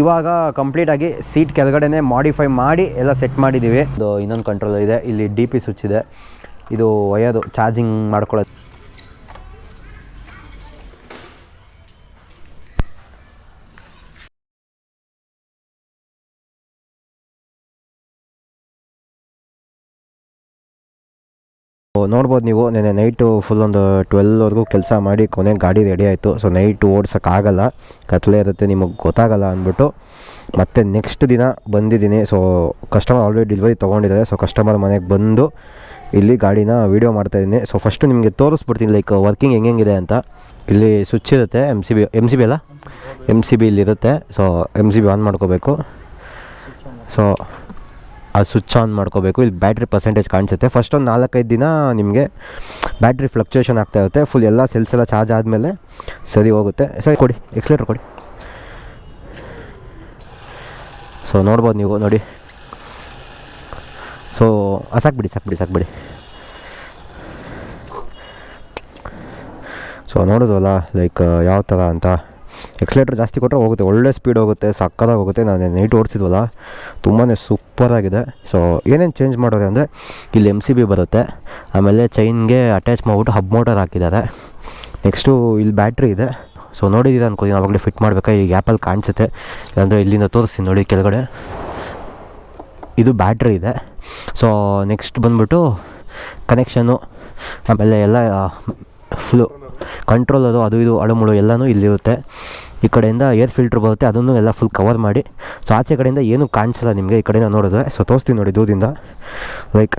ಇವಾಗ ಕಂಪ್ಲೀಟಾಗಿ seat ಕೆಳಗಡೆನೆ modify ಮಾಡಿ ಎಲ್ಲ ಸೆಟ್ ಮಾಡಿದ್ದೀವಿ ಇದು ಇನ್ನೊಂದು ಕಂಟ್ರೋಲ್ ಇದೆ. ಇಲ್ಲಿ ಡಿ ಪಿ ಸ್ವಿಚ್ ಇದೆ. ಇದು ಒಯ್ಯೋದು ಚಾರ್ಜಿಂಗ್ ಮಾಡ್ಕೊಳ್ಳೋದು. ನೋಡ್ಬೋದು ನೀವು. ನೆನೆ ನೈಟು ಫುಲ್ ಒಂದು ಟ್ವೆಲ್ವರೆಗೂ ಕೆಲಸ ಮಾಡಿ ಕೊನೆಗೆ ಗಾಡಿ ರೆಡಿ ಆಯಿತು. ಸೊ ನೈಟು ಓಡ್ಸೋಕ್ಕಾಗಲ್ಲ ಕತ್ಲೆ ಇರುತ್ತೆ, ನಿಮಗೆ ಗೊತ್ತಾಗಲ್ಲ ಅಂದ್ಬಿಟ್ಟು ಮತ್ತೆ ನೆಕ್ಸ್ಟ್ ದಿನ ಬಂದಿದ್ದೀನಿ. ಸೊ ಕಸ್ಟಮರ್ ಆಲ್ರೆಡಿ ಡೆಲಿವರಿ ತೊಗೊಂಡಿದ್ದಾರೆ. ಸೊ ಕಸ್ಟಮರ್ ಮನೆಗೆ ಬಂದು ಇಲ್ಲಿ ಗಾಡಿನ ವೀಡಿಯೋ ಮಾಡ್ತಾಯಿದ್ದೀನಿ ಸೊ ಫಸ್ಟು ನಿಮಗೆ ತೋರಿಸ್ಬಿಡ್ತೀನಿ ಲೈಕ್ ವರ್ಕಿಂಗ್ ಹೆಂಗೆಂಗಿದೆ ಅಂತ. ಇಲ್ಲಿ ಸ್ವಿಚ್ ಇರುತ್ತೆ M C B M C B ಅಲ್ಲ? M C B ಇಲ್ಲಿರುತ್ತೆ. So M C B on ಮಾಡ್ಕೋಬೇಕು. ಸೊ ಆ ಸ್ವಿಚ್ ಆನ್ ಮಾಡ್ಕೋಬೇಕು. ಇಲ್ಲಿ ಬ್ಯಾಟ್ರಿ ಪರ್ಸೆಂಟೇಜ್ ಕಾಣಿಸುತ್ತೆ. ಫಸ್ಟ್ ಒಂದು ನಾಲ್ಕೈದು ದಿನ ನಿಮಗೆ ಬ್ಯಾಟ್ರಿ ಫ್ಲಕ್ಚುಯೇಷನ್ ಆಗ್ತಾ ಇರುತ್ತೆ. ಫುಲ್ ಎಲ್ಲ ಸೆಲ್ಸ್ ಎಲ್ಲ ಚಾರ್ಜ್ ಆದಮೇಲೆ ಸರಿ ಹೋಗುತ್ತೆ. ಸರಿ, ಕೊಡಿ. ಎಕ್ಸ್ಲೇಟ್ರ್ ಕೊಡಿ. ಸೊ ನೋಡ್ಬೋದು ನೀವು. ನೋಡಿ. ಸೊ ಸಾಕ್ಬಿಡಿ ಸಾಕ್ಬಿಡಿ ಸಾಕ್ಬಿಡಿ ಸೊ ನೋಡೋದಲ್ಲ ಲೈಕ್ ಯಾವ ಥರ ಅಂತ. ಎಕ್ಸ್ಲೇಟ್ರ್ ಜಾಸ್ತಿ ಕೊಟ್ಟರೆ ಹೋಗುತ್ತೆ. ಒಳ್ಳೆ ಸ್ಪೀಡ್ ಹೋಗುತ್ತೆ, ಸಕ್ಕತ್ತಾಗಿ ಹೋಗುತ್ತೆ. ನಾನು ನೈಟ್ ಓಡಿಸಿದ್ವಲ್ಲ ತುಂಬಾ ಸೂಪರಾಗಿದೆ ಸೊ ಏನೇನು ಚೇಂಜ್ ಮಾಡೋದು ಅಂದರೆ, ಇಲ್ಲಿ ಎಂ ಸಿ ಬಿ ಬರುತ್ತೆ. ಆಮೇಲೆ ಚೈನ್ಗೆ ಅಟ್ಯಾಚ್ ಮಾಡಿಬಿಟ್ಟು ಹಬ್ ಮೋಟರ್ ಹಾಕಿದ್ದಾರೆ. ನೆಕ್ಸ್ಟು ಇಲ್ಲಿ ಬ್ಯಾಟ್ರಿ ಇದೆ. ಸೊ ನೋಡಿದ್ದೀರ ಅನ್ಕೋತೀನಿ. ಆವಾಗಲೇ ಫಿಟ್ ಮಾಡಬೇಕಾ? ಈ ಆ್ಯಪಲ್ಲಿ ಕಾಣಿಸುತ್ತೆ. ಅಂದರೆ ಇಲ್ಲಿಂದ ತೋರಿಸ್ತೀನಿ ನೋಡಿ ಕೆಳಗಡೆ. ಇದು ಬ್ಯಾಟ್ರಿ ಇದೆ. ಸೊ ನೆಕ್ಸ್ಟ್ ಬಂದ್ಬಿಟ್ಟು ಕನೆಕ್ಷನ್ನು ಆಮೇಲೆ ಎಲ್ಲ ಫುಲ್ಲು ಕಂಟ್ರೋಲ್ ಅದು ಅದು ಇದು, ಅಳುಮುಳು ಎಲ್ಲನೂ ಇಲ್ಲಿರುತ್ತೆ. ಈ ಕಡೆಯಿಂದ ಏರ್ ಫಿಲ್ಟ್ರ್ ಬರುತ್ತೆ, ಅದನ್ನು ಎಲ್ಲ ಫುಲ್ ಕವರ್ ಮಾಡಿ. ಸೊ ಆಚೆ ಕಡೆಯಿಂದ ಏನೂ ಕಾಣಿಸಲ್ಲ ನಿಮಗೆ, ಈ ಕಡೆಯಿಂದ ನೋಡಿದ್ರೆ. ಸೊ ತೋರಿಸ್ತೀನಿ ನೋಡಿ ದೂರದಿಂದ ಲೈಕ್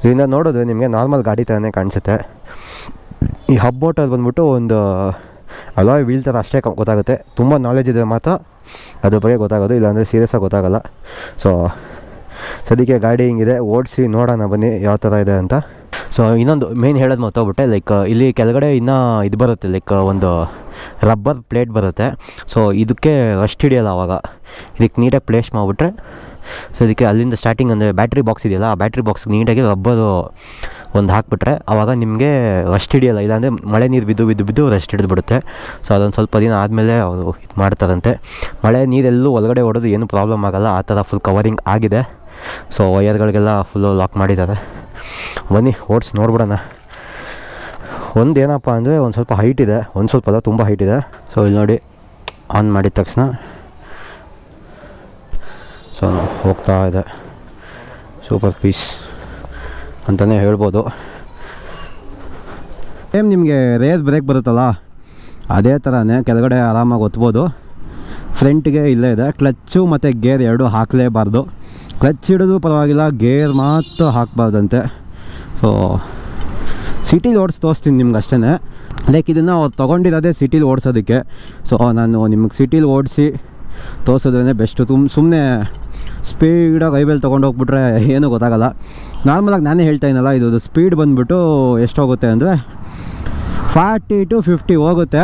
ಇದರಿಂದ ನೋಡಿದ್ರೆ ನಿಮಗೆ ನಾರ್ಮಲ್ ಗಾಡಿ ಥರನೇ ಕಾಣಿಸುತ್ತೆ. ಈ ಹಬ್ ಬಂದ್ಬಿಟ್ಟು ಒಂದು ಅಲಾಯ್ ವೀಲ್ ಥರ ಅಷ್ಟೇ ಗೊತ್ತಾಗುತ್ತೆ. ತುಂಬ ನಾಲೆಜ್ ಇದ್ದರೆ ಮಾತ್ರ ಅದ್ರ ಬಗ್ಗೆ ಗೊತ್ತಾಗೋದು, ಇಲ್ಲಾಂದರೆ ಸೀರಿಯಸ್ಸಾಗಿ ಗೊತ್ತಾಗಲ್ಲ. ಸೊ ಸದ್ಯಕ್ಕೆ ಗಾಡಿ ಹಿಂಗಿದೆ. ಓಡಿಸಿ ನೋಡೋಣ ಬನ್ನಿ ಯಾವ ಥರ ಇದೆ ಅಂತ. ಸೊ ಇನ್ನೊಂದು ಮೇನ್ ಹೇಳೋದು ಮತ್ತೋಗ್ಬಿಟ್ಟೆ ಲೈಕ್ ಇಲ್ಲಿ ಕೆಳಗಡೆ ಇನ್ನೂ ಇದು ಬರುತ್ತೆ ಲೈಕ್ ಒಂದು ರಬ್ಬರ್ ಪ್ಲೇಟ್ ಬರುತ್ತೆ. ಸೊ ಇದಕ್ಕೆ ರಸ್ಟ್ ಹಿಡಿಯೋಲ್ಲ ಆವಾಗ ಇದಕ್ಕೆ ನೀಟಾಗಿ ಪ್ಲೇಸ್ ಮಾಡಿಬಿಟ್ರೆ ಸೊ ಇದಕ್ಕೆ ಅಲ್ಲಿಂದ ಸ್ಟಾರ್ಟಿಂಗ್ ಅಂದರೆ ಬ್ಯಾಟ್ರಿ ಬಾಕ್ಸ್ ಇದೆಯಲ್ಲ, ಆ ಬ್ಯಾಟ್ರಿ ಬಾಕ್ಸ್ ನೀಟಾಗಿ ರಬ್ಬರು ಒಂದು ಹಾಕ್ಬಿಟ್ರೆ ಆವಾಗ ನಿಮಗೆ ರಸ್ಟ್ ಹಿಡಿಯೋಲ್ಲ. ಇಲ್ಲಾಂದರೆ ಮಳೆ ನೀರು ಬಿದ್ದು ಬಿದ್ದು ಬಿದ್ದು ರಸ್ಟ್ ಹಿಡಿದ್ಬಿಡುತ್ತೆ. ಸೊ ಅದೊಂದು ಸ್ವಲ್ಪ ದಿನ ಆದಮೇಲೆ ಅವರು ಇದು ಮಾಡ್ತಾರಂತೆ. ಮಳೆ ನೀರೆಲ್ಲೂ ಒಳಗಡೆ ಹೊಡೆದು ಏನು ಪ್ರಾಬ್ಲಮ್ ಆಗಲ್ಲ. ಆ ಥರ ಫುಲ್ ಕವರಿಂಗ್ ಆಗಿದೆ. ಸೊ ವಯರ್ಗಳಿಗೆಲ್ಲ ಫುಲ್ಲು ಲಾಕ್ ಮಾಡಿದ್ದಾರೆ. ಬನ್ನಿ, ಓಡಿಸಿ ನೋಡ್ಬಿಡೋಣ. ಒಂದು ಏನಪ್ಪ ಅಂದರೆ ಒಂದು ಸ್ವಲ್ಪ ಹೈಟ್ ಇದೆ, ಒಂದು ಸ್ವಲ್ಪ ಅದ ತುಂಬ ಹೈಟ್ ಇದೆ. ಸೊ ಇಲ್ಲಿ ನೋಡಿ ಆನ್ ಮಾಡಿದ ತಕ್ಷಣ. ಸೊ ಹೋಗ್ತಾ ಇದೆ. ಸೂಪರ್ ಪೀಸ್ ಅಂತಲೇ ಹೇಳ್ಬೋದು. ಏಮ್ ನಿಮಗೆ ರೇರ್ ಬ್ರೇಕ್ ಬರುತ್ತಲ್ಲ, ಅದೇ ಥರನೇ ಕೆಳಗಡೆ ಆರಾಮಾಗಿ ಒತ್ಬೋದು ಫ್ರಂಟ್ಗೆ ಇಲ್ಲೇ ಇದೆ ಕ್ಲಚ್ಚು ಮತ್ತು ಗೇರ್ ಎರಡು ಹಾಕಲೇಬಾರ್ದು. ಕ್ಲಚ್ ಹಿಡಿದು ಪರವಾಗಿಲ್ಲ ಗೇರ್ ಮಾತ್ರ ಹಾಕಬಾರ್ದಂತೆ. ಸೊ ಸಿಟಿಲಿ ಓಡಿಸಿ ತೋರಿಸ್ತೀನಿ ನಿಮ್ಗೆ ಅಷ್ಟೇ ಲೈಕ್ ಇದನ್ನು ಅವ್ರು ತೊಗೊಂಡಿರೋದೇ ಸಿಟಿಲಿ ಓಡಿಸೋದಕ್ಕೆ ಸೊ ನಾನು ನಿಮಗೆ ಸಿಟಿಲಿ ಓಡಿಸಿ ತೋರಿಸೋದ್ರೇ ಬೆಸ್ಟು ತುಂಬ ಸುಮ್ಮನೆ ಸ್ಪೀಡಾಗಿ ಐಬೇಲ್ ತೊಗೊಂಡು ಹೋಗ್ಬಿಟ್ರೆ ಏನೂ ಗೊತ್ತಾಗಲ್ಲ. ನಾರ್ಮಲಾಗಿ ನಾನೇ ಹೇಳ್ತಾ ಇದ್ದೀನಲ್ಲ ಇದು ಸ್ಪೀಡ್ ಬಂದುಬಿಟ್ಟು ಎಷ್ಟೋಗುತ್ತೆ ಅಂದರೆ ಫಾರ್ಟಿ ಟು ಫಿಫ್ಟಿ ಹೋಗುತ್ತೆ.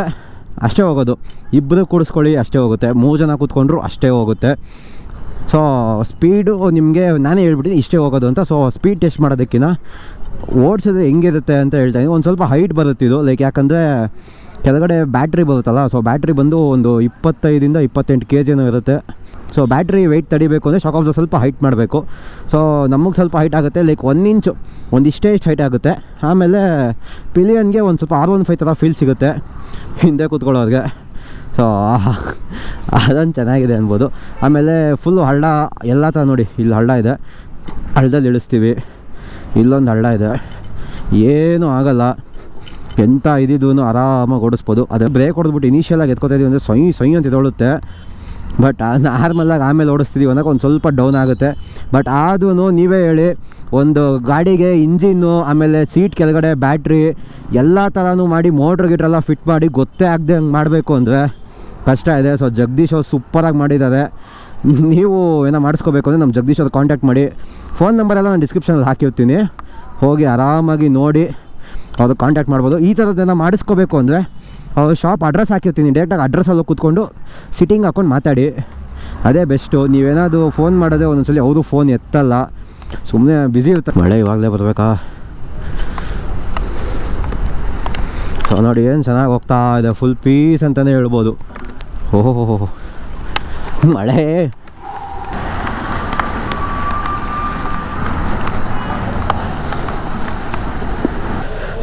ಅಷ್ಟೇ ಹೋಗೋದು. ಇಬ್ಬರು ಕೂಡಿಸ್ಕೊಳ್ಳಿ, ಅಷ್ಟೇ ಹೋಗುತ್ತೆ. ಮೂರು ಜನ ಕೂತ್ಕೊಂಡ್ರು, ಅಷ್ಟೇ ಹೋಗುತ್ತೆ. ಸೊ ಸ್ಪೀಡು ನಿಮಗೆ ನಾನೇ ಹೇಳ್ಬಿಟ್ಟಿದ್ದೀನಿ ಇಷ್ಟೇ ಹೋಗೋದು ಅಂತ. ಸೊ ಸ್ಪೀಡ್ ಟೆಸ್ಟ್ ಮಾಡೋದಕ್ಕಿಂತ ಓಡಿಸಿದ್ರೆ ಹೆಂಗಿರುತ್ತೆ ಅಂತ ಹೇಳ್ತಾ ಇದ್ದೀನಿ. ಒಂದು ಸ್ವಲ್ಪ ಹೈಟ್ ಬರುತ್ತೆ ಇದು. ಲೈಕ್ ಯಾಕಂದರೆ ಕೆಳಗಡೆ ಬ್ಯಾಟ್ರಿ ಬರುತ್ತಲ್ಲ ಸೊ ಬ್ಯಾಟ್ರಿ ಬಂದು ಒಂದು ಇಪ್ಪತ್ತೈದಿಂದ ಇಪ್ಪತ್ತೆಂಟು ಕೆ ಜಿನೂ ಇರುತ್ತೆ. ಸೊ ಬ್ಯಾಟ್ರಿ ವೆಯ್ಟ್ ತಡಿಬೇಕು ಅಂದರೆ ಶಾಕ್ ಆಫ್ ಸ್ವಲ್ಪ ಹೈಟ್ ಮಾಡಬೇಕು. ಸೊ ನಮಗೆ ಸ್ವಲ್ಪ ಹೈಟ್ ಆಗುತ್ತೆ. ಲೈಕ್ ಒನ್ ಇಂಚು ಒಂದಿಷ್ಟೇ ಇಷ್ಟು ಹೈಟ್ ಆಗುತ್ತೆ. ಆಮೇಲೆ ಪಿಲಿಯನ್ಗೆ ಒಂದು ಸ್ವಲ್ಪ ಆರ್ ಒನ್ ಫೈವ್ ಥರ ಫೀಲ್ ಸಿಗುತ್ತೆ. ಹಿಂದೆ ಕೂತ್ಕೊಳ್ಳೋರಿಗೆ. ಸೊ ಅದೊಂದು ಚೆನ್ನಾಗಿದೆ ಅನ್ಬೋದು. ಆಮೇಲೆ ಫುಲ್ಲು ಹಳ್ಳ, ಎಲ್ಲ ಥರ ನೋಡಿ. ಇಲ್ಲಿ ಹಳ್ಳ ಇದೆ. ಹಳ್ಳದಲ್ಲಿ ಇಳಿಸ್ತೀವಿ. ಇಲ್ಲೊಂದು ಹಳ್ಳ ಇದೆ. ಏನೂ ಆಗಲ್ಲ. ಎಂಥ ಇದ್ದಿದ್ದು ಆರಾಮಾಗಿ ಓಡಿಸ್ಬೋದು. ಅದೇ ಬ್ರೇಕ್ ಹೊಡೆದ್ಬಿಟ್ಟು ಇನಿಷಿಯಲಾಗಿ ಎತ್ಕೋತಾ ಇದೀವಿ ಅಂದರೆ ಸೊಯ್ ಸೊಯ್ ಅಂತ ಇದೊಳುತ್ತೆ ಬಟ್ ನಾರ್ಮಲಾಗಿ ಆಮೇಲೆ ಓಡಿಸ್ತಿದ್ದೀವಿ ಅನ್ನೋಕೆ ಒಂದು ಸ್ವಲ್ಪ ಡೌನ್ ಆಗುತ್ತೆ. ಬಟ್ ಆದೂ ನೀವೇ ಹೇಳಿ, ಒಂದು ಗಾಡಿಗೆ ಇಂಜಿನ್ನು ಆಮೇಲೆ ಸೀಟ್ ಕೆಳಗಡೆ ಬ್ಯಾಟ್ರಿ ಎಲ್ಲ ಥರನೂ ಮಾಡಿ ಮೋಟ್ರ್ ಗಿಟ್ರೆಲ್ಲ ಫಿಟ್ ಮಾಡಿ ಗೊತ್ತೇ ಆಗದೆ ಹಂಗೆ ಮಾಡಬೇಕು ಅಂದರೆ ಕಷ್ಟ ಇದೆ. ಸೊ ಜಗದೀಶ್ ಅವ್ರು ಸೂಪರಾಗಿ ಮಾಡಿದ್ದಾರೆ. ನೀವು ಏನೋ ಮಾಡಿಸ್ಕೋಬೇಕು ಅಂದರೆ ನಮ್ಮ ಜಗದೀಶ್ ಅವ್ರು ಕಾಂಟ್ಯಾಕ್ಟ್ ಮಾಡಿ. ಫೋನ್ ನಂಬರೆಲ್ಲ ನಾನು ಡಿಸ್ಕ್ರಿಪ್ಷನಲ್ಲಿ ಹಾಕಿರ್ತೀನಿ. ಹೋಗಿ ಆರಾಮಾಗಿ ನೋಡಿ ಅವ್ರು ಕಾಂಟ್ಯಾಕ್ಟ್ ಮಾಡ್ಬೋದು. ಈ ಥರದ್ದೆಲ್ಲ ಮಾಡಿಸ್ಕೋಬೇಕು ಅಂದರೆ ಅವ್ರ ಶಾಪ್ ಅಡ್ರೆಸ್ ಹಾಕಿರ್ತೀನಿ. ಡೈರೆಕ್ಟಾಗಿ ಅಡ್ರೆಸ್ಸಲ್ಲಿ ಕೂತ್ಕೊಂಡು ಸಿಟ್ಟಿಂಗ್ ಹಾಕ್ಕೊಂಡು ಮಾತಾಡಿ. ಅದೇ ಬೆಸ್ಟು ನೀವೇನಾದರೂ ಫೋನ್ ಮಾಡೋದೇ ಒಂದೊಂದ್ಸಲಿ ಅವರು ಫೋನ್ ಎತ್ತಲ್ಲ. ಸುಮ್ಮನೆ ಬ್ಯುಸಿ ಇರ್ತಾರೆ. ಮಳೆ ಇವಾಗಲೇ ಬರಬೇಕಾ? ಸೊ ನೋಡಿ ಏನು ಚೆನ್ನಾಗಿ ಹೋಗ್ತಾ ಇದೆ. ಫುಲ್ ಪೀಸ್ ಅಂತಲೇ ಹೇಳ್ಬೋದು. ಓಹೋ ಮಳೆ.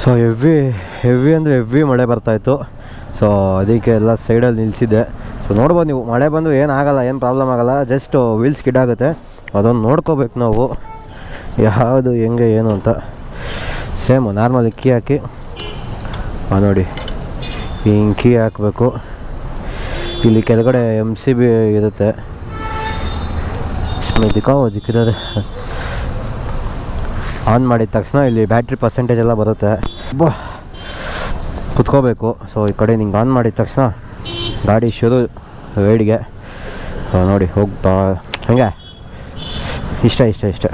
ಸೊ ಹೆವಿ ಹೆವಿ ಅಂದರೆ ಹೆವಿ ಮಳೆ ಬರ್ತಾಯಿತ್ತು ಸೊ ಅದಕ್ಕೆ ಎಲ್ಲ ಸೈಡಲ್ಲಿ ನಿಲ್ಲಿಸಿದ್ದೆ ಸೊ ನೋಡ್ಬೋದು ನೀವು, ಮಳೆ ಬಂದು ಏನಾಗಲ್ಲ ಏನು ಪ್ರಾಬ್ಲಮ್ ಆಗಲ್ಲ ಜಸ್ಟ್ ವೀಲ್ಸ್ ಸ್ಕಿಡ್ ಆಗುತ್ತೆ. ಅದೊಂದು ನೋಡ್ಕೋಬೇಕು ನಾವು. ಯಾವುದು, ಹೆಂಗೆ, ಏನು ಅಂತ. ಸೇಮು ನಾರ್ಮಲ್ ಕೀ ಹಾಕಿ. ನೋಡಿ. ಹಿಂಗೆ ಕೀ ಹಾಕಬೇಕು. ಇಲ್ಲಿ ಕೆಳಗಡೆ ಎಂ ಸಿ ಬಿ ಇರುತ್ತೆ. ದಿಕ್ಕಿದ್ದಾರೆ ಆನ್ ಮಾಡಿದ ತಕ್ಷಣ ಇಲ್ಲಿ ಬ್ಯಾಟ್ರಿ ಪರ್ಸೆಂಟೇಜ್ ಎಲ್ಲ ಬರುತ್ತೆ. ಕುತ್ಕೋಬೇಕು. ಸೊ ಈ ಕಡೆ ನಿಂಗೆ ಆನ್ ಮಾಡಿದ ತಕ್ಷಣ ಗಾಡಿ ಶುರು ವೇಡಿಗೆ. ನೋಡಿ, ಹೋಗ್ತಾ ಹಂಗೆ? ಇಷ್ಟ ಇಷ್ಟ ಇಷ್ಟ.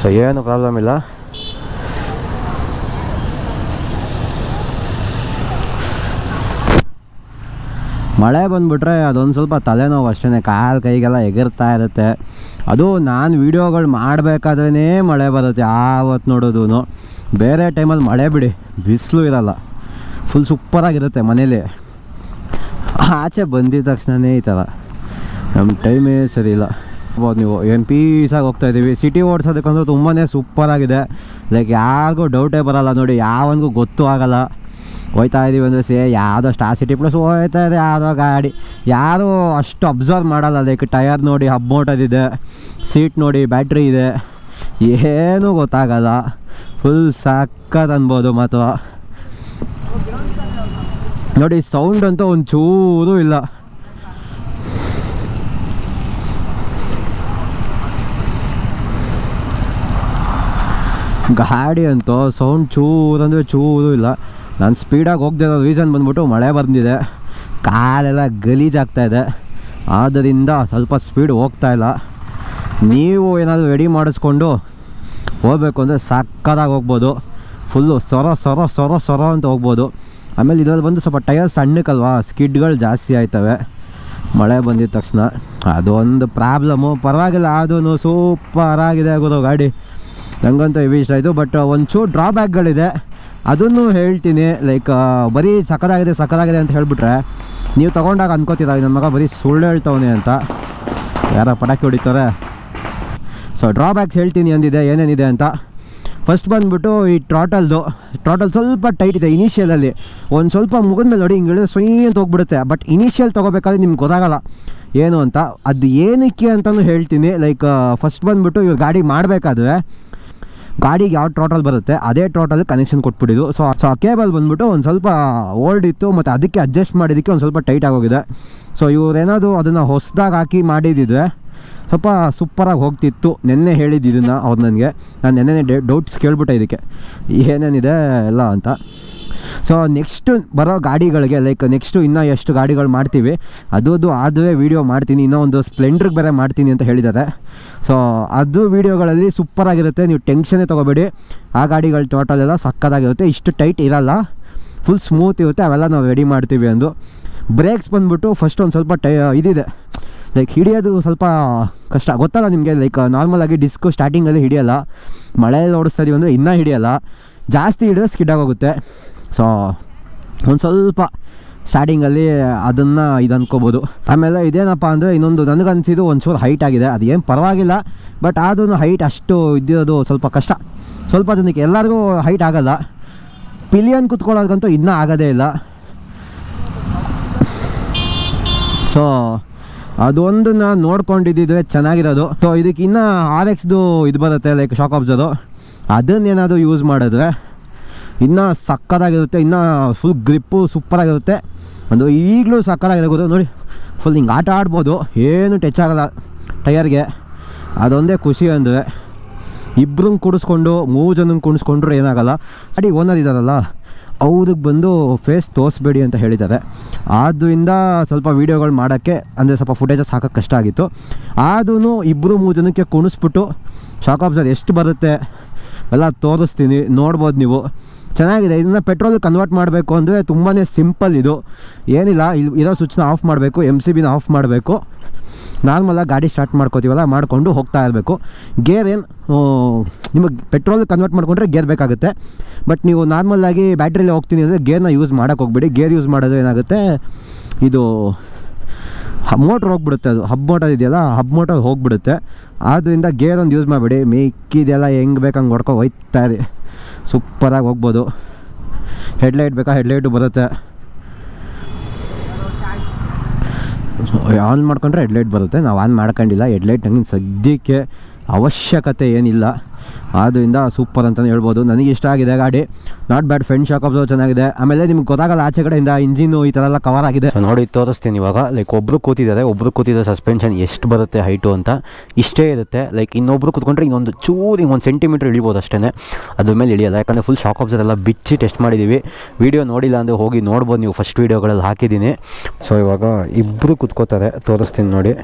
ಸೊ ಏನು ಪ್ರಾಬ್ಲಮ್ ಇಲ್ಲ. ಮಳೆ ಬಂದುಬಿಟ್ರೆ ಅದೊಂದು ಸ್ವಲ್ಪ ತಲೆನೋವು ಅಷ್ಟೇ ಕಾಲು ಕೈಗೆಲ್ಲ ಎಗರ್ತಾ ಇರುತ್ತೆ. ಅದು ನಾನು ವೀಡಿಯೋಗಳು ಮಾಡಬೇಕಾದ್ರೇ ಮಳೆ ಬರುತ್ತೆ ಆವತ್ತು ನೋಡೋದು ಬೇರೆ ಟೈಮಲ್ಲಿ ಮಳೆ ಬಿಡಿ, ಬಿಸಿಲು ಇರಲ್ಲ. ಫುಲ್ ಸೂಪರಾಗಿರುತ್ತೆ ಮನೇಲಿ. ಆಚೆ ಬಂದಿದ ತಕ್ಷಣವೇ ಈ ಥರ. ನಮ್ಮ ಟೈಮೇ ಸರಿ ಇಲ್ಲ. ಹೋಗ್ಬೋದು ನೀವು ಏನು ಪೀಸಾಗಿ ಹೋಗ್ತಾ ಇದ್ದೀವಿ ಸಿಟಿ ಓಡಿಸೋದಕ್ಕಂದ್ರೆ ತುಂಬಾ ಸೂಪರಾಗಿದೆ. ಲೈಕ್ ಯಾರಿಗೂ ಡೌಟೇ ಬರಲ್ಲ ನೋಡಿ ಯಾವನಿಗೂ ಗೊತ್ತೂ ಆಗಲ್ಲ. ಹೋಯ್ತಾ ಇದೀವಿ ಅಂದರೆ ಸೇ ಯಾವುದೋ ಸ್ಟಾರ್ ಸಿಟಿ ಪ್ಲಸ್ ಹೋಯ್ತಾ ಇದೆ ಯಾವುದೋ ಗಾಡಿ. ಯಾರೂ ಅಷ್ಟು ಅಬ್ಸರ್ವ್ ಮಾಡಲ್ಲ ಅದಕ್ಕೆ ಟಯರ್ ನೋಡಿ ಹಬ್ ಮೋಟದಿದೆ ಸೀಟ್ ನೋಡಿ ಬ್ಯಾಟ್ರಿ ಇದೆ. ಏನೂ ಗೊತ್ತಾಗಲ್ಲ. ಫುಲ್ ಸಕ್ಕತ್ ಅನ್ಬೋದು ಮತ್ತು ನೋಡಿ ಸೌಂಡ್ ಅಂತೂ ಒಂಚೂರು ಇಲ್ಲ. ಗಾಡಿ ಅಂತೂ ಸೌಂಡ್ ಚೂರು ಅಂದರೆ ಚೂರು ಇಲ್ಲ. ನಾನು ಸ್ಪೀಡಾಗಿ ಹೋಗ್ದಿರೋ ರೀಸನ್ ಬಂದ್ಬಿಟ್ಟು ಮಳೆ ಬಂದಿದೆ. ಕಾಲೆಲ್ಲ ಗಲೀಜಾಗ್ತಾ ಇದೆ. ಆದ್ದರಿಂದ ಸ್ವಲ್ಪ ಸ್ಪೀಡ್ ಹೋಗ್ತಾ ಇಲ್ಲ. ನೀವು ಏನಾದರೂ ರೆಡಿ ಮಾಡಿಸ್ಕೊಂಡು ಹೋಗಬೇಕು ಅಂದರೆ ಸಕ್ಕದಾಗಿ ಹೋಗ್ಬೋದು. ಫುಲ್ಲು ಸೊರ ಸೊರ ಸೊರ ಸೊರ ಅಂತ ಹೋಗ್ಬೋದು. ಆಮೇಲೆ ಇದರಲ್ಲಿ ಬಂದು ಸ್ವಲ್ಪ ಟೈರ್ ಸಣ್ಣಕ್ಕಲ್ವಾ? ಸ್ಕಿಡ್ಗಳು ಜಾಸ್ತಿ ಆಯ್ತವೆ. ಮಳೆ ಬಂದಿದ ತಕ್ಷಣ ಅದೊಂದು ಪ್ರಾಬ್ಲಮ್ಮು ಪರವಾಗಿಲ್ಲ ಅದೂ ಸೂಪರಾಗಿದೆ ಗುರು ಗಾಡಿ. ನನಗಂತೂ ಇಷ್ಟ ಆಯಿತು. ಬಟ್ ಒಂಚೂರು ಡ್ರಾಬ್ಯಾಕ್ಗಳಿದೆ ಅದನ್ನು ಹೇಳ್ತೀನಿ ಲೈಕ್ ಬರೀ ಸಕ್ಕದಾಗಿದೆ ಸಕ್ಕದಾಗಿದೆ ಅಂತ ಹೇಳಿಬಿಟ್ರೆ, ನೀವು ತೊಗೊಂಡಾಗ ಅನ್ಕೋತಿದ್ದಾವೆ ನನ್ನ ಮಗ ಬರೀ ಸುಳ್ಳು ಹೇಳ್ತವನೆ ಅಂತ? ಯಾರೋ ಪಟಾಕಿ ಹೊಡಿತಾರೆ. ಸೊ ಡ್ರಾಬ್ಯಾಕ್ಸ್ ಹೇಳ್ತೀನಿ ಅಂದಿದೆ, ಏನೇನಿದೆ ಅಂತ. ಫಸ್ಟ್ ಬಂದುಬಿಟ್ಟು ಈ ಟ್ರಾಟಲ್ದು ಟ್ರಾಟಲ್ ಸ್ವಲ್ಪ ಟೈಟ್ ಇದೆ ಇನಿಷಿಯಲಲ್ಲಿ ಒಂದು ಸ್ವಲ್ಪ ಮುಗಿದ ಮೇಲೆ ನೋಡಿ ಹಿಂಗೆ ಸೊಯ್ ಅಂತ ಹೋಗ್ಬಿಡುತ್ತೆ. ಬಟ್ ಇನಿಷಿಯಲ್ ತೊಗೋಬೇಕಾದ್ರೆ ನಿಮ್ಗೆ ಗೊತ್ತಾಗಲ್ಲ. ಏನು ಅಂತ? ಅದು ಏನಕ್ಕೆ ಅಂತಲೂ ಹೇಳ್ತೀನಿ ಲೈಕ್ ಫಸ್ಟ್ ಬಂದುಬಿಟ್ಟು ಇವಾಗ ಗಾಡಿ ಮಾಡಬೇಕಾದ್ರೆ ಗಾಡಿಗೆ ಯಾವ ಟೋಟಲ್ ಬರುತ್ತೆ, ಅದೇ ಟೋಟಲ್ ಕನೆಕ್ಷನ್ ಕೊಟ್ಬಿಟ್ಟಿದ್ದು. ಸೊ ಸೊ ಆ ಕೇಬಲ್ ಬಂದ್ಬಿಟ್ಟು ಒಂದು ಸ್ವಲ್ಪ ಓಲ್ಡ್ ಇತ್ತು, ಮತ್ತು ಅದಕ್ಕೆ ಅಡ್ಜಸ್ಟ್ ಮಾಡಿದ್ದಕ್ಕೆ ಒಂದು ಸ್ವಲ್ಪ ಟೈಟ್ ಆಗೋಗಿದೆ. ಸೊ ಇವರೇನಾದರೂ ಅದನ್ನು ಹೊಸದಾಗಿ ಹಾಕಿ ಮಾಡಿದ್ದಿದ್ರೆ ಸ್ವಲ್ಪ ಸೂಪರಾಗಿ ಹೋಗ್ತಿತ್ತು. ನೆನ್ನೆ ಹೇಳಿದ್ದು ಇದನ್ನು ಅವ್ರು ನನಗೆ. ನಾನು ನೆನ್ನೆ ಡೌಟ್ಸ್ ಕೇಳ್ಬಿಟ್ಟೆ ಇದಕ್ಕೆ. ಏನೇನಿದೆ ಎಲ್ಲ ಅಂತ. ಸೊ ನೆಕ್ಸ್ಟು ಬರೋ ಗಾಡಿಗಳಿಗೆ ಲೈಕ್ ನೆಕ್ಸ್ಟು ಇನ್ನೂ ಎಷ್ಟು ಗಾಡಿಗಳು ಮಾಡ್ತೀವಿ ಅದು ಅದು ಆದರೆ ವೀಡಿಯೋ ಮಾಡ್ತೀನಿ, ಇನ್ನೂ ಒಂದು ಸ್ಪ್ಲೆಂಡ್ರಿಗೆ ಬೇರೆ ಮಾಡ್ತೀನಿ ಅಂತ ಹೇಳಿದ್ದಾರೆ. ಸೊ ಅದು ವೀಡಿಯೋಗಳಲ್ಲಿ ಸೂಪರಾಗಿರುತ್ತೆ ನೀವು ಟೆನ್ಷನೇ ತೊಗೋಬೇಡಿ. ಆ ಗಾಡಿಗಳು ಟೋಟಲ್ ಎಲ್ಲ ಸಕ್ಕದಾಗಿರುತ್ತೆ, ಇಷ್ಟು ಟೈಟ್ ಇರಲ್ಲ. ಫುಲ್ ಸ್ಮೂತ್ ಇರುತ್ತೆ, ಅವೆಲ್ಲ ನಾವು ರೆಡಿ ಮಾಡ್ತೀವಿ ಅಂದು. ಬ್ರೇಕ್ಸ್ ಬಂದುಬಿಟ್ಟು ಫಸ್ಟ್ ಒಂದು ಸ್ವಲ್ಪ ಟೈ, ಇದಿದೆ. ಲೈಕ್ ಹಿಡಿಯೋದು ಸ್ವಲ್ಪ ಕಷ್ಟ. ಗೊತ್ತಲ್ಲ ನಿಮಗೆ ಲೈಕ್ ನಾರ್ಮಲಾಗಿ ಡಿಸ್ಕು ಸ್ಟಾರ್ಟಿಂಗಲ್ಲಿ ಹಿಡಿಯೋಲ್ಲ. ಮಳೆಯಲ್ಲಿ ಓಡಿಸ್ತಾ ಇದೀವಿ ಅಂದರೆ ಇನ್ನೂ ಹಿಡಿಯೋಲ್ಲ. ಜಾಸ್ತಿ ಹಿಡಿದ್ರೆ ಸ್ಕಿಡ್ ಆಗೋಗುತ್ತೆ. ಸೊ, ಒಂದು ಸ್ವಲ್ಪ ಸ್ಟಾರ್ಟಿಂಗಲ್ಲಿ ಅದನ್ನು ಇದು ಅಂದ್ಕೋಬೋದು ಆಮೇಲೆ ಇದೇನಪ್ಪ ಅಂದರೆ ಇನ್ನೊಂದು ನನಗನ್ಸಿದ್ದು ಒಂಚೂರು ಹೈಟ್ ಆಗಿದೆ. ಅದು ಏನು ಪರವಾಗಿಲ್ಲ ಬಟ್ ಆದ್ರೂ ಹೈಟ್ ಅಷ್ಟು ಇದ್ದಿರೋದು ಸ್ವಲ್ಪ ಕಷ್ಟ. ಸ್ವಲ್ಪ ಜನಕ್ಕೆ ಎಲ್ಲರಿಗೂ ಹೈಟ್ ಆಗಲ್ಲ. ಪಿಲಿಯನ್ ಕುತ್ಕೊಳ್ಳೋದಕ್ಕಂತೂ ಇನ್ನೂ ಆಗೋದೇ ಇಲ್ಲ. ಸೊ ಅದೊಂದನ್ನು ನೋಡ್ಕೊಂಡಿದ್ದಿದ್ರೆ ಚೆನ್ನಾಗಿರೋದು. ಸೊ ಇದಕ್ಕೆ ಇನ್ನೂ ಆರ್ ಎಕ್ಸ್ದು ಇದು ಬರುತ್ತೆ ಲೈಕ್ ಶಾಕ್ ಆಬ್ಸರು ಅದನ್ನೇನಾದರೂ ಯೂಸ್ ಮಾಡಿದ್ರೆ ಇನ್ನೂ ಸಕ್ಕತ್ತಾಗಿರುತ್ತೆ, ಇನ್ನೂ ಫುಲ್ ಗ್ರಿಪ್ಪು ಸೂಪರಾಗಿರುತ್ತೆ. ಒಂದು ಈಗಲೂ ಸಕ್ಕತ್ತಾಗಿದೆ ನೋಡಿ ಫುಲ್ ಹಿಂಗೆ ಆಟ ಆಡ್ಬೋದು. ಏನು ಟಚ್ ಆಗಲ್ಲ ಟಯರ್ಗೆ. ಅದೊಂದೇ ಖುಷಿ ಅಂದರೆ ಇಬ್ಬರನ್ನ ಕುಡಿಸ್ಕೊಂಡು, ಮೂರು ಜನ ಕುಣಿಸ್ಕೊಂಡ್ರು ಏನಾಗಲ್ಲ. ಅಡಿ ಓನರ್ ಇದ್ದಾರಲ್ಲ ಅವ್ರಿಗೆ ಬಂದು ಫೇಸ್ ತೋರಿಸ್ಬೇಡಿ ಅಂತ ಹೇಳಿದ್ದಾರೆ. ಆದ್ದರಿಂದ ಸ್ವಲ್ಪ ವೀಡಿಯೋಗಳು ಮಾಡೋಕ್ಕೆ, ಅಂದರೆ ಸ್ವಲ್ಪ ಫುಟೇಜಸ್ ಹಾಕೋಕ್ಕೆ ಕಷ್ಟ ಆಗಿತ್ತು. ಆದ್ರೂ ಇಬ್ಬರು ಮೂರು ಜನಕ್ಕೆ ಕುಣಿಸ್ಬಿಟ್ಟು ಶಾಕ್ ಆಬ್ಸರ್ ಎಷ್ಟು ಬರುತ್ತೆ, ಎಲ್ಲ ತೋರಿಸ್ತೀನಿ, ನೋಡ್ಬೋದು ನೀವು. ಚೆನ್ನಾಗಿದೆ. ಇದನ್ನು ಪೆಟ್ರೋಲ್ ಕನ್ವರ್ಟ್ ಮಾಡಬೇಕು ಅಂದರೆ ತುಂಬಾ ಸಿಂಪಲ್ ಇದು. ಏನಿಲ್ಲ ಇಲ್ಲಿ ಇರೋ ಸ್ವಿಚ್ನ ಆಫ್ ಮಾಡಬೇಕು ಎಂ ಸಿ ಬಿನ ಆಫ್ ಮಾಡಬೇಕು. ನಾರ್ಮಲಾಗಿ ಗಾಡಿ ಸ್ಟಾರ್ಟ್ ಮಾಡ್ಕೋತೀವಲ್ಲ, ಮಾಡಿಕೊಂಡು ಹೋಗ್ತಾ ಇರಬೇಕು. ಗೇರ್ ಏನು ನಿಮಗೆ ಪೆಟ್ರೋಲ್ ಕನ್ವರ್ಟ್ ಮಾಡಿಕೊಂಡ್ರೆ ಗೇರ್ ಬೇಕಾಗುತ್ತೆ. ಬಟ್ ನೀವು ನಾರ್ಮಲಾಗಿ ಬ್ಯಾಟ್ರಿಲಿ ಹೋಗ್ತೀನಿ ಅಂದರೆ ಗೇರ್ನ ಯೂಸ್ ಮಾಡೋಕೆ ಹೋಗ್ಬೇಡಿ. ಗೇರ್ ಯೂಸ್ ಮಾಡೋದು ಏನಾಗುತ್ತೆ, ಇದು ಮೋಟ್ರ್ ಹೋಗ್ಬಿಡುತ್ತೆ ಅದು. ಹಬ್ ಮೋಟರ್ ಇದೆಯಲ್ಲ ಹಬ್ ಮೋಟರ್ ಹೋಗ್ಬಿಡುತ್ತೆ. ಆದ್ದರಿಂದ ಗೇರ್ ಒಂದು ಯೂಸ್ ಮಾಡಬೇಡಿ. ಮಿಕ್ಕಿದೆಲ್ಲ ಹೆಂಗೆ ಬೇಕು ಹಂಗೆ ಹೊಡ್ಕೊ ಹೋಯ್ತಾ ಇರಿ. ಸೂಪರಾಗಿ ಹೋಗ್ಬೋದು. ಹೆಡ್ಲೈಟ್ ಬೇಕಾ? ಹೆಡ್ಲೈಟು ಬರುತ್ತೆ. ಆನ್ ಮಾಡ್ಕೊಂಡ್ರೆ ಹೆಡ್ಲೈಟ್ ಬರುತ್ತೆ. ನಾವು ಆನ್ ಮಾಡ್ಕೊಂಡಿಲ್ಲ. ಹೆಡ್ಲೈಟ್ ನಂಗೆ ಸದ್ಯಕ್ಕೆ ಅವಶ್ಯಕತೆ ಏನಿಲ್ಲ. ಆದ್ದರಿಂದ ಸೂಪರ್ ಅಂತಲೇ ಹೇಳ್ಬೋದು. ನನಗೆ ಇಷ್ಟ ಆಗಿದೆ ಗಾಡಿ. Not bad friend shock absorb ಚೆನ್ನಾಗಿದೆ. ಆಮೇಲೆ ನಿಮ್ಗೆ ಗೊತ್ತಾಗಲ್ಲ ಆಚೆ ಕಡೆಯಿಂದ ಇಂಜಿನು ಈ ಥರ ಎಲ್ಲ ಕವರ್ ಆಗಿದೆ. ನೋಡಿ, ತೋರಿಸ್ತೀನಿ ಇವಾಗ. ಲೈಕ್ ಒಬ್ಬರು ಕೂತಿದ್ದಾರೆ. ಒಬ್ಬರು ಕೂತಿದ್ದ ಸಸ್ಪೆನ್ಷನ್ ಎಷ್ಟು ಬರುತ್ತೆ ಹೈಟು ಅಂತ ಇಷ್ಟೇ ಇರುತ್ತೆ. ಲೈಕ್ ಇನ್ನೊಬ್ರು ಕೂತ್ಕೊಂಡ್ರೆ ಇನ್ನೊಂದು ಚೂರು ಹಿಂಗೆ ಒಂದು ಸೆಂಟಿಮೀಟ್ರ್ ಇಳಿಬೋದು ಅಷ್ಟೇ ಅದ್ರ ಮೇಲೆ ಇಳಿಯಲ್ಲ. ಯಾಕಂದರೆ ಫುಲ್ ಶಾಕ್ ಎಲ್ಲ ಬಿಚ್ಚಿ ಟೆಸ್ಟ್ ಮಾಡಿದ್ದೀವಿ ವಿಡಿಯೋ ನೋಡಿಲ್ಲ ಅಂದರೆ ಹೋಗಿ ನೋಡ್ಬೋದು ನೀವು. ಫಸ್ಟ್ ವೀಡಿಯೋಗಳಲ್ಲಿ ಹಾಕಿದ್ದೀನಿ. ಸೊ ಇವಾಗ ಇಬ್ಬರು ಕೂತ್ಕೋತಾರೆ. ತೋರಿಸ್ತೀನಿ ನೋಡಿ.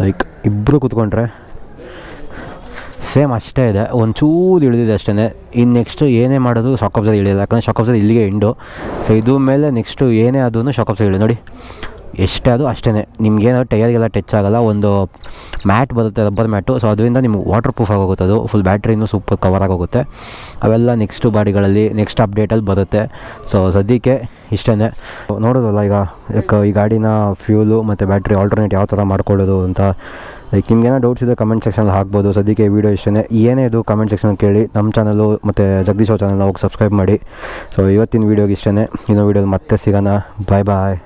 ಲೈಕ್ ಇಬ್ಬರು ಕೂತ್ಕೊಂಡ್ರೆ ಸೇಮ್ ಅಷ್ಟೇ ಇದೆ. ಒಂಚೂರು ಇಳಿದಿದೆ ಅಷ್ಟೇ ಇನ್ನು ನೆಕ್ಸ್ಟು ಏನೇ ಮಾಡೋದು ಶಾಕ್ ಇಳಿಯಲ್ಲ. ಯಾಕಂದರೆ ಶಾಕ್ ಇಲ್ಲಿಗೆ ಎಂಡು. ಸೊ ಇದು ಮೇಲೆ ನೆಕ್ಸ್ಟು ಏನೇ ಆದ್ರೂ ಶಾಕ್ ಇಳಿ ನೋಡಿ. ಎಷ್ಟೇ ಅದು ಅಷ್ಟೇ ನಿಮ್ಗೇನೋ ಟೈರ್ಗೆಲ್ಲ ಟಚ್ ಆಗಲ್ಲ, ಒಂದು ಮ್ಯಾಟ್ ಬರುತ್ತೆ ರಬ್ಬರ್ ಮ್ಯಾಟು ಸೊ ಅದರಿಂದ ನಿಮ್ಗೆ ವಾಟರ್ ಪ್ರೂಫ್ ಆಗೋಗುತ್ತೆ ಅದು. ಫುಲ್ ಬ್ಯಾಟ್ರಿನೂ ಸೂಪರ್ ಕವರ್ ಆಗೋಗುತ್ತೆ. ಅವೆಲ್ಲ ನೆಕ್ಸ್ಟು ಬಾಡಿಗಳಲ್ಲಿ ನೆಕ್ಸ್ಟ್ ಅಪ್ಡೇಟಲ್ಲಿ ಬರುತ್ತೆ. ಸೊ ಸದ್ಯಕ್ಕೆ ಇಷ್ಟೇ ನೋಡೋದಲ್ಲ ಈಗ ಲೈಕ್ ಈ ಗಾಡಿನ ಫ್ಯೂಲು ಮತ್ತು ಬ್ಯಾಟ್ರಿ ಆಲ್ಟರ್ನೇಟ್ ಯಾವ ಥರ ಮಾಡ್ಕೊಳ್ಳೋದು ಅಂತ. ಲೈಕ್ ನಿಮ್ಗೇನೋ ಡೌಟ್ಸ್ ಇದೆ ಕಮೆಂಟ್ ಸೆಕ್ಷನಲ್ಲಿ ಹಾಕ್ಬೋದು. ಸದ್ಯಕ್ಕೆ ವಿಡಿಯೋ ಇಷ್ಟೇ ಏನೇ ಇದು ಕಮೆಂಟ್ ಸೆಕ್ಷನ್ ಕೇಳಿ. ನಮ್ಮ ಚಾನಲು ಮತ್ತು ಜಗದೀಶ್ ಅವ್ರ ಚಾನಲ್ನ ಹೋಗಿ ಸಬ್ಸ್ಕ್ರೈಬ್ ಮಾಡಿ. ಸೊ ಇವತ್ತಿನ ವೀಡಿಯೋಗೆ ಇಷ್ಟೇ ಇನ್ನೊಂದು ವೀಡಿಯೋಲಿ ಮತ್ತೆ ಸಿಗೋಣ. ಬಾಯ್ ಬಾಯ್